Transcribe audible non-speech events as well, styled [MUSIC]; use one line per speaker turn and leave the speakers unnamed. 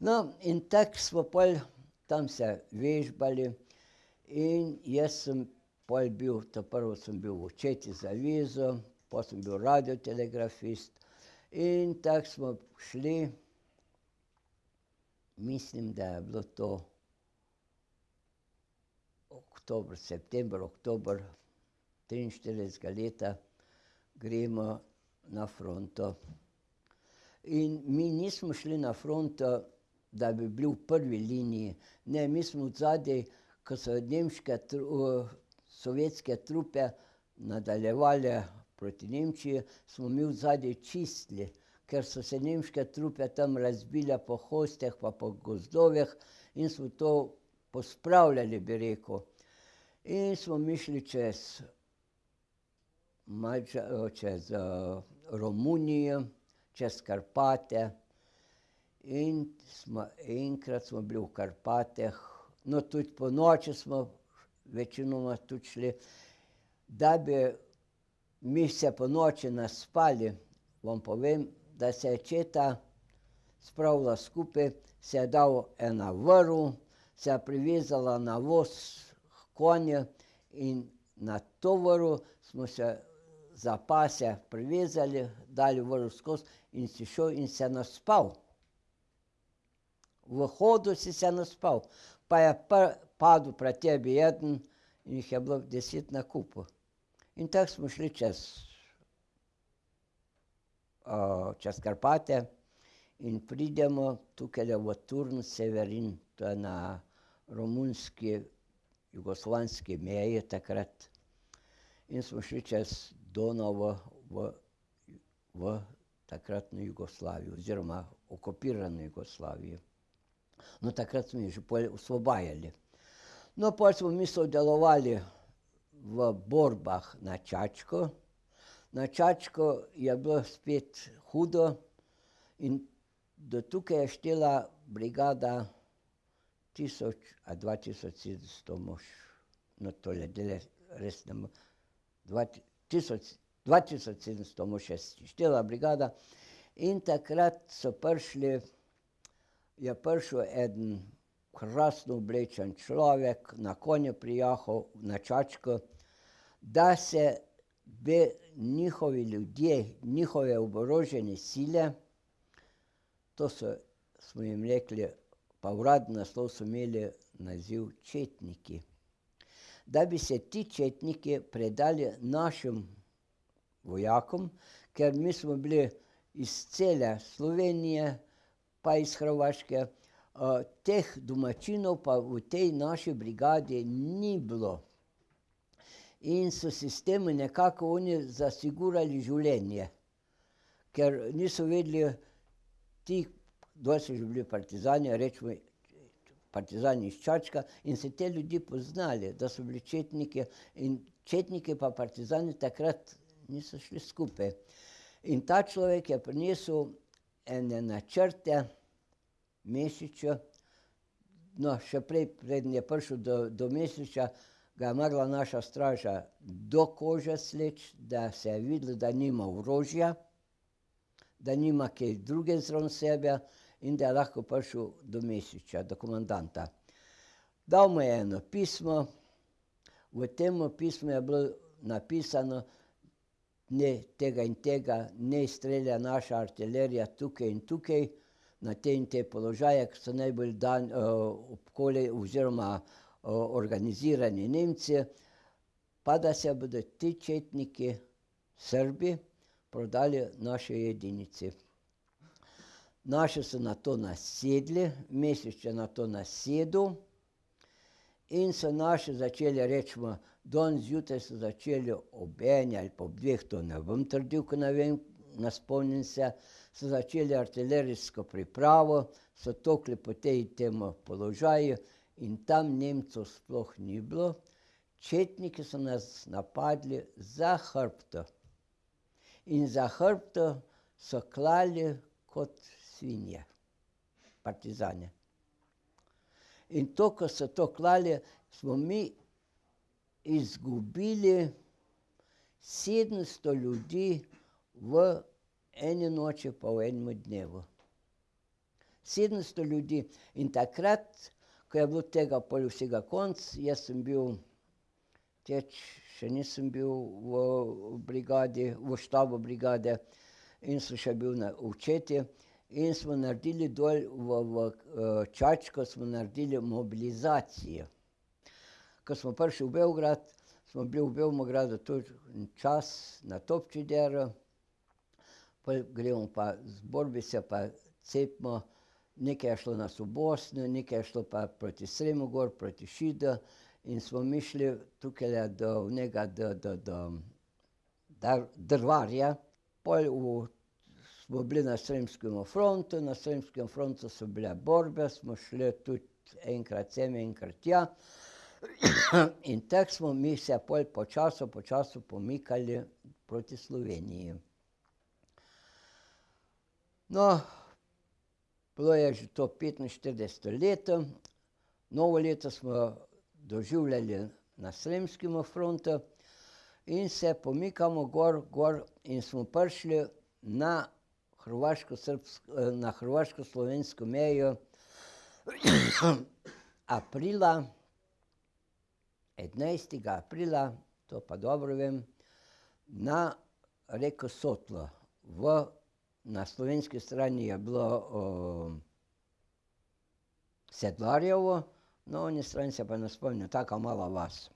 No, in tako smo pol tam se vežbali in jaz sem pol bil, ta prvo sem bil v četi za avizo, pol sem bil radiotelegrafist in tako smo šli, mislim, da je bilo to oktober, september, oktober triinštiridesetega leta, gremo na fronto. In mi nismo šli na fronto, da bi bili v prvi liniji, ne, mi smo odzadaj, ko so nemške sovjetske trupe nadaljevale proti Nemčiji, smo mi odzadaj čistili, ker so se nemške trupe tam razbile po hostih pa po gozdovih in smo to pospravljali, bi rekel. In smo mi šli čez čez Romunijo, čez Karpate in smo enkrat smo bili v Karpatih, no, tudi ponoči smo večinoma tudi šli, da bi mi se ponoči naspali, vam povem, da se je četa spravila skupaj, se je dal ena vrv, se je privezala na voz konje in na to vrv smo se za pasje privezali, dali vrv skozi in si šel in se naspal. V hodu si se naspal. Pa je padel pred tebi eden in jih je bilo deset na kupu. In tako smo šli čez čez Karpate in pridemo tukajle v Turn Severin, to je na romunski, jugoslovanski meji takrat. In smo šli čez Donavo v v takratno Jugoslavijo oziroma okupirano Jugoslavijo. No, takrat smo jih že osvobajali. No, pol smo mi sodelovali v borbah na Čačko, na Čačko je bilo spet hudo in do tukaj je štela brigada tisoč ali dva tisoč sedemsto mož. No, tole zdajle res ne tisoč sedemsto mož je štela brigada in takrat so prišli, je prišel eden krasno oblečen človek, na konju prijahal na Čačko, da se bi njihovi ljudje, njihove oborožene sile, to so, smo jim rekli, pa uradni naslov so imeli naziv četniki. Da bi se ti četniki predali našim vojakom, ker mi smo bili iz cele Slovenije pa iz Hrvaške, teh domačinov pa v tej naši brigadi ni bilo. In so si s tem nekako oni zasigurali življenje. Ker niso vedeli ti, dol so že bili partizani, recimo partizani iz Čačka, in so te ljudi poznali, da so bili četniki, in četniki pa partizani takrat niso šli skupaj. In ta človek je prinesel ene načrte Mesiču, no, še prej, preden je prišel do, do Mesiča, ga je morala naša straža do kože sleči, da se je videlo, da nima orožja, da nima kaj drugega zraven sebe in da je lahko prišel do Mesiča, do komandanta. Dal mu je eno pismo, v tem pismu je bilo napisano, ne tega in tega, naj strelja naša artilerija tukaj in tukaj, na te in te položaje, ke so najbolj obkolji oziroma organizirani Nemci, pa da se bodo ti četniki, Srbi, prodali naši jedinici. Naši so na to nasedli, Mesič je na to nasedel in so naši začeli, recimo danes zjutraj so začeli ob eni ali pa ob dveh, to ne bom trdil, ke ne vem, ne spomnim se, so začeli artilerijsko pripravo, so tolkli po tej in tem položaju in tam Nemcev sploh ni bilo. Četniki so nas napadli za hrbtom. In za hrbtom so klali kot svinje, partizani. In to, ko so to klali, smo mi izgubili sedemsto ljudi v eni noči pa v enem dnevu. sedemsto ljudi. In takrat, ko je bilo tega pol vsega konec, jaz sem bil teč, še nisem bil v brigadi, v štabu brigade in sem še bil na učeti. In smo naredili dol v, v Čačko, smo naredili mobilizacijo. Ko smo prišli v Beograd, smo bili v Beogradu tudi čas na Topčideru, pol gremo pa zbor bi se pa cepimo, nekaj je šlo nas v Bosno, nekaj je šlo pa proti Sremu gor, proti Šidu in smo mi šli tukajle do onega, do, do, do Drvarja, pol v smo bili na Sremskem frontu, na Sremskem frontu so bile borbe, smo šli tudi enkrat sem, enkrat tja. In tako smo mi se pol počasi, počasi pomikali proti Sloveniji. No, bilo je že to petinštirideseto leto, novo leto smo doživljali na Sremskem frontu in se pomikamo gor, gor in smo prišli na na hrvaško-slovensko mejo [CLEARS THROAT] aprila, enajstega aprila, to pa dobro vem, na reko Sotlo v, na slovenski strani je bilo Sedlarjevo, na oni strani se pa ne spomnim, taka mala vas.